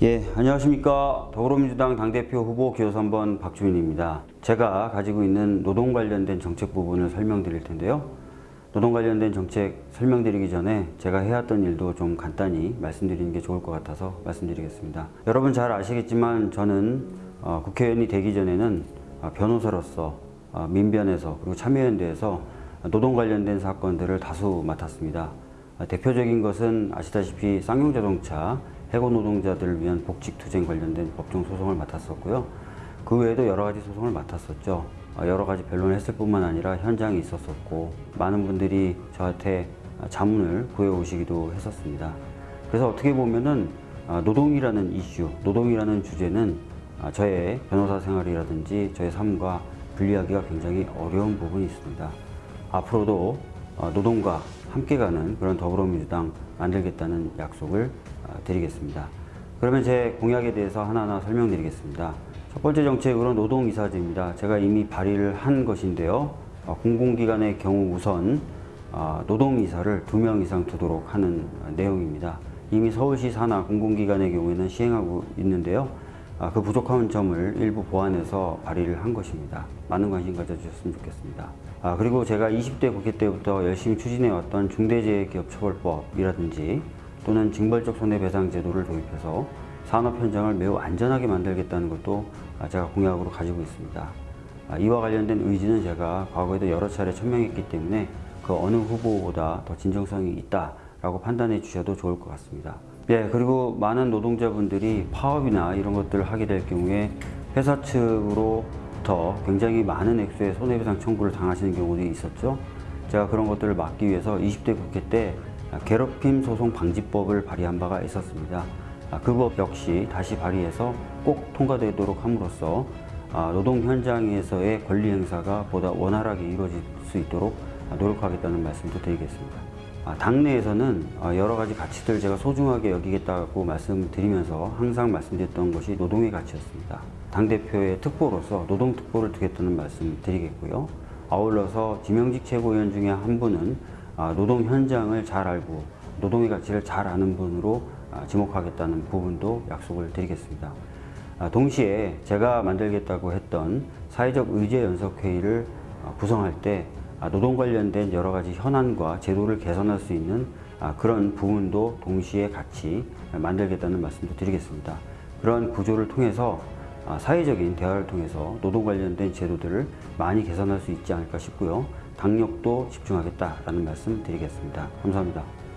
예, 안녕하십니까. 더불어민주당 당대표 후보 기호 3번 박주민입니다. 제가 가지고 있는 노동 관련된 정책 부분을 설명드릴 텐데요. 노동 관련된 정책 설명드리기 전에 제가 해왔던 일도 좀 간단히 말씀드리는 게 좋을 것 같아서 말씀드리겠습니다. 여러분 잘 아시겠지만 저는 어, 국회의원이 되기 전에는 어, 변호사로서 어, 민변에서 그리고 참여연대에서 노동 관련된 사건들을 다수 맡았습니다. 어, 대표적인 것은 아시다시피 쌍용자동차 해고 노동자들을 위한 복직투쟁 관련된 법정 소송을 맡았었고요. 그 외에도 여러 가지 소송을 맡았었죠. 어, 여러 가지 변론을 했을 뿐만 아니라 현장에 있었었고 많은 분들이 저한테 자문을 구해오시기도 했었습니다. 그래서 어떻게 보면은 어, 노동이라는 이슈, 노동이라는 주제는 어, 저의 변호사 생활이라든지 저의 삶과 분리하기가 굉장히 어려운 부분이 있습니다. 앞으로도 어, 노동과 함께 가는 그런 더불어민주당 만들겠다는 약속을 어, 드리겠습니다. 그러면 제 공약에 대해서 하나하나 설명드리겠습니다. 첫 번째 정책으로 노동이사제입니다. 제가 이미 발의를 한 것인데요. 어, 공공기관의 경우 우선 어, 노동이사를 두명 이상 두도록 하는 어, 내용입니다. 이미 서울시 산하 공공기관의 경우에는 시행하고 있는데요. 아, 그 부족한 점을 일부 보완해서 발의를 한 것입니다. 많은 관심 가져주셨으면 좋겠습니다. 아, 그리고 제가 20대 국회 때부터 열심히 추진해왔던 중대재해기업처벌법이라든지 또는 징벌적 손해배상 제도를 도입해서 산업 현장을 매우 안전하게 만들겠다는 것도 아, 제가 공약으로 가지고 있습니다. 아, 이와 관련된 의지는 제가 과거에도 여러 차례 천명했기 때문에 그 어느 후보보다 더 진정성이 있다라고 판단해 주셔도 좋을 것 같습니다. 예, 그리고 많은 노동자분들이 파업이나 이런 것들을 하게 될 경우에 회사 측으로부터 굉장히 많은 액수의 손해배상 청구를 당하시는 경우도 있었죠. 제가 그런 것들을 막기 위해서 20대 국회 때 괴롭힘 소송 방지법을 발의한 바가 있었습니다. 그 법 역시 다시 발의해서 꼭 통과되도록 함으로써 아, 노동 현장에서의 권리 행사가 보다 원활하게 이루어질 수 있도록 노력하겠다는 말씀도 드리겠습니다. 아, 당내에서는 어, 여러 가지 가치들 제가 소중하게 여기겠다고 말씀드리면서 항상 말씀드렸던 것이 노동의 가치였습니다. 당대표의 특보로서 노동특보를 두겠다는 말씀 드리겠고요. 아울러서 지명직 최고위원 중에 한 분은 아, 노동 현장을 잘 알고 노동의 가치를 잘 아는 분으로 아, 지목하겠다는 부분도 약속을 드리겠습니다. 동시에 제가 만들겠다고 했던 사회적 의제 연석회의를 구성할 때 아, 노동 관련된 여러 가지 현안과 제도를 개선할 수 있는 아, 그런 부분도 동시에 같이 만들겠다는 말씀도 드리겠습니다. 그런 구조를 통해서 아, 사회적인 대화를 통해서 노동 관련된 제도들을 많이 개선할 수 있지 않을까 싶고요. 당력도 집중하겠다라는 말씀 드리겠습니다. 감사합니다.